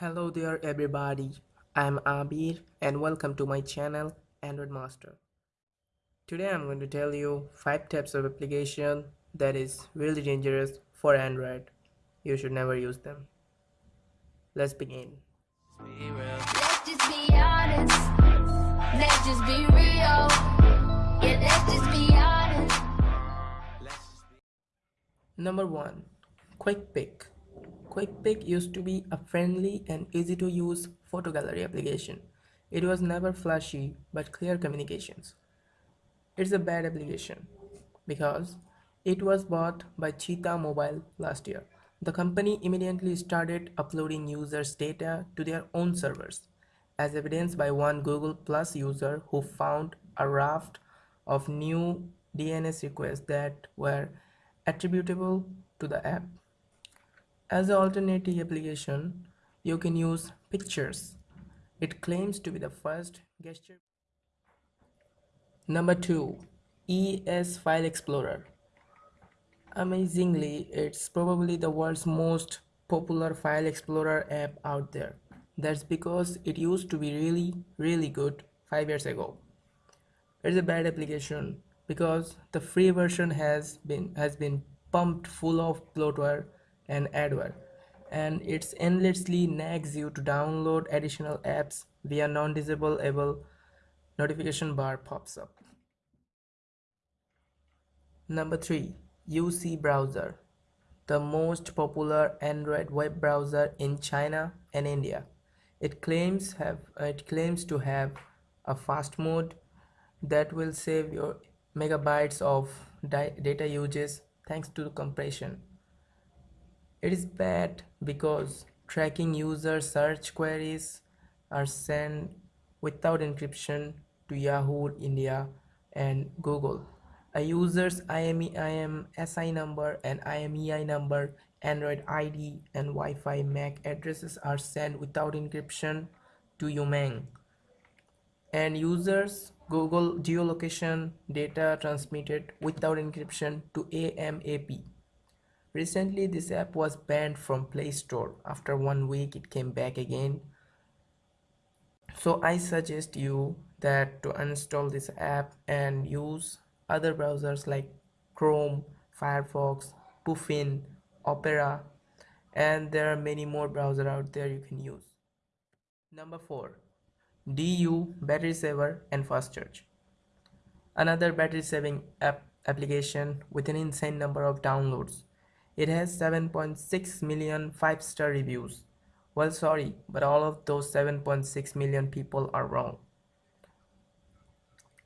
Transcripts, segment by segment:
Hello there everybody, I'm Abir and welcome to my channel Android Master. Today I'm going to tell you 5 types of application that is really dangerous for Android. You should never use them. Let's begin. Let's just be honest. Let's just be real. Yeah, let's just be honest. Number 1. QuickPic QuickPic used to be a friendly and easy to use photo gallery application. It was never flashy but clear communications. It's a bad application because it was bought by Cheetah Mobile last year. The company immediately started uploading users' data to their own servers, as evidenced by one Google Plus user who found a raft of new DNS requests that were attributable to the app. As an alternative application, you can use pictures. It claims to be the first gesture. Number 2. ES File Explorer. Amazingly, it's probably the world's most popular file explorer app out there. That's because it used to be really, really good 5 years ago. It's a bad application because the free version has been has been pumped full of bloatware and adware and it endlessly nags you to download additional apps via non-disableable notification bar pops up. Number 3. UC Browser the most popular Android web browser in China and India. It claims have it claims to have a fast mode that will save your megabytes of data uses thanks to compression. It is bad because tracking user search queries are sent without encryption to Yahoo India and Google. A user's IMEI SI number and IMEI number, Android ID and Wi-Fi MAC addresses are sent without encryption to Umeng. And users Google geolocation data transmitted without encryption to AMAP. Recently, this app was banned from Play Store. After one week, it came back again. So I suggest you that to uninstall this app and use other browsers like Chrome, Firefox, Puffin, Opera, and there are many more browsers out there you can use. Number 4. DU Battery Saver and Fast Charge. Another battery saving app application with an insane number of downloads. It has 7.6 million 5-star reviews. Well sorry, but all of those 7.6 million people are wrong.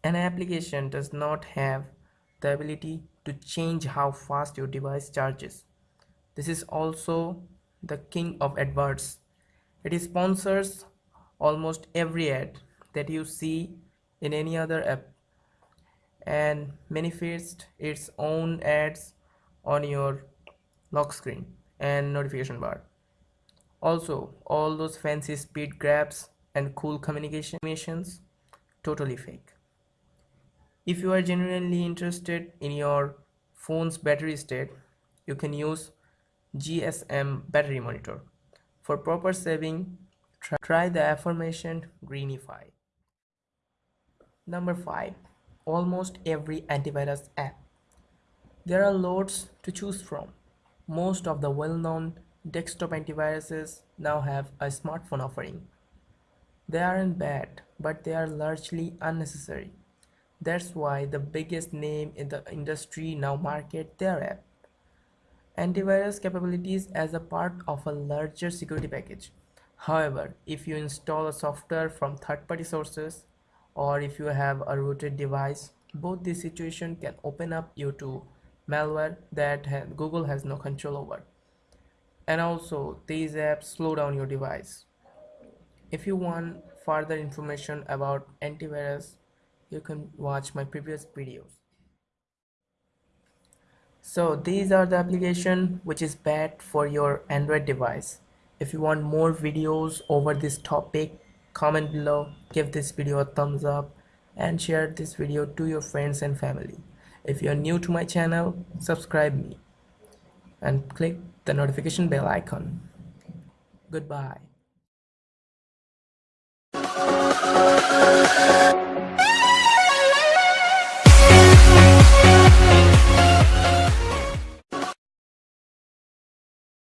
An application does not have the ability to change how fast your device charges. This is also the king of adverts. It sponsors almost every ad that you see in any other app and manifests its own ads on your lock screen and notification bar. Also all those fancy speed grabs and cool communication missions totally fake. If you are genuinely interested in your phone's battery state you can use GSM battery monitor for proper saving. Try the aforementioned Greenify number 5 almost every antivirus app. There are loads to choose from most of the well-known desktop antiviruses now have a smartphone offering. They aren't bad, but they are largely unnecessary. That's why the biggest name in the industry now market their app. Antivirus capabilities as a part of a larger security package. However, if you install a software from third-party sources or if you have a rooted device, both these situations can open up you to malware that Google has no control over. And also these apps slow down your device. If you want further information about antivirus, you can watch my previous videos. So these are the application which is bad for your Android device. If you want more videos over this topic, comment below, give this video a thumbs up and share this video to your friends and family if you are new to my channel subscribe me and click the notification bell icon. Goodbye.